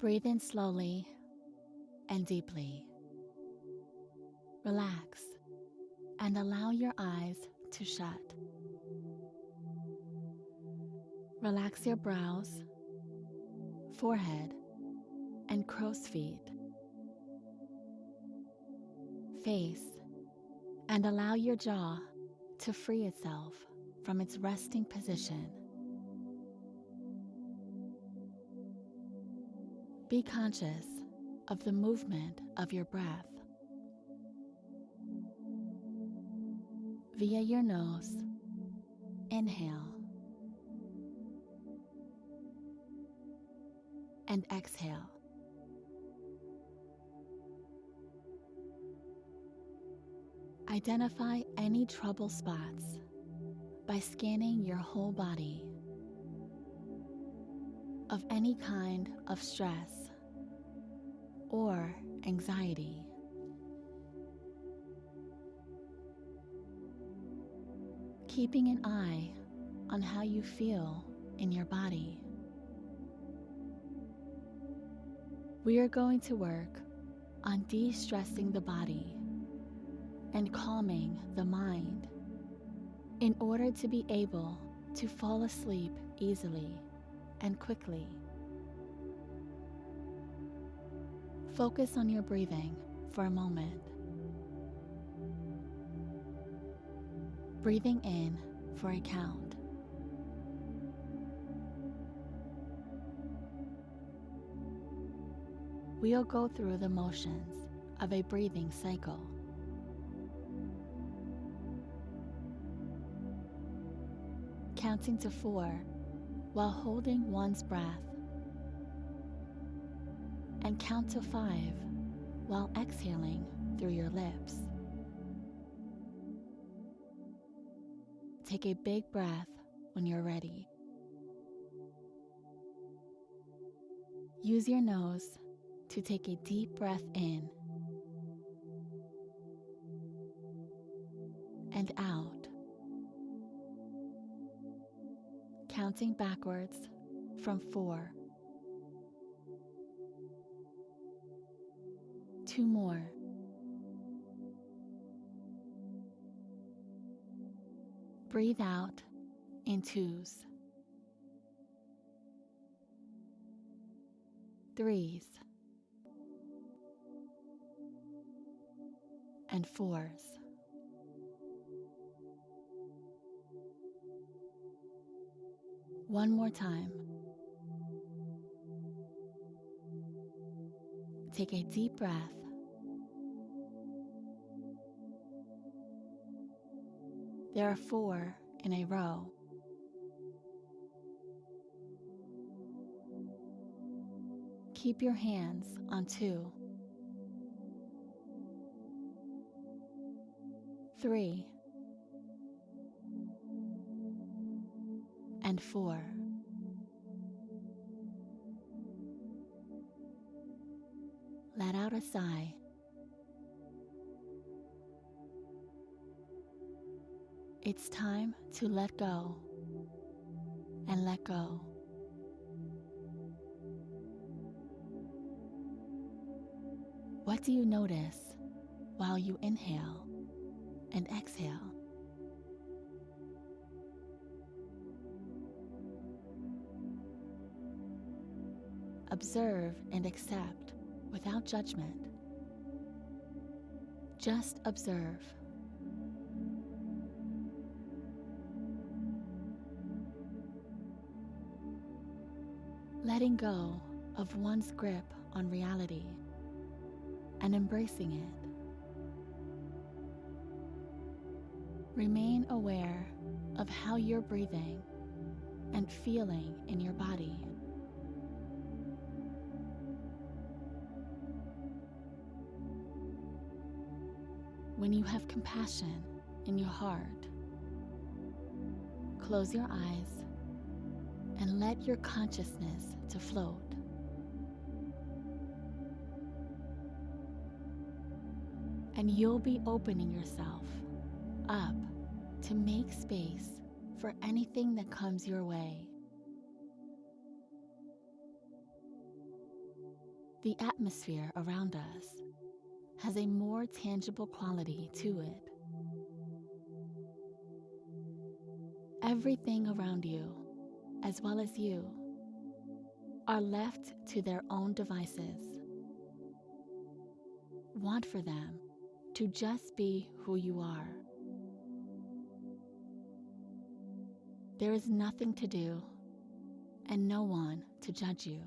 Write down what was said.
Breathe in slowly and deeply. Relax and allow your eyes to shut. Relax your brows, forehead, and crow's feet. Face and allow your jaw to free itself from its resting position. Be conscious of the movement of your breath. Via your nose, inhale and exhale. Identify any trouble spots by scanning your whole body of any kind of stress or anxiety. Keeping an eye on how you feel in your body. We are going to work on de stressing the body and calming the mind in order to be able to fall asleep easily and quickly. Focus on your breathing for a moment. Breathing in for a count. We'll go through the motions of a breathing cycle. Counting to four while holding one's breath and count to five while exhaling through your lips. Take a big breath when you're ready. Use your nose to take a deep breath in and out, counting backwards from four. Two more. Breathe out in twos. Threes. And fours. One more time. Take a deep breath. There are four in a row. Keep your hands on two, three, and four. let out a sigh. It's time to let go and let go. What do you notice while you inhale and exhale? Observe and accept without judgment. Just observe. Letting go of one's grip on reality and embracing it. Remain aware of how you're breathing and feeling in your body. when you have compassion in your heart. Close your eyes and let your consciousness to float. And you'll be opening yourself up to make space for anything that comes your way. the atmosphere around us has a more tangible quality to it. Everything around you, as well as you, are left to their own devices. Want for them to just be who you are. There is nothing to do and no one to judge you.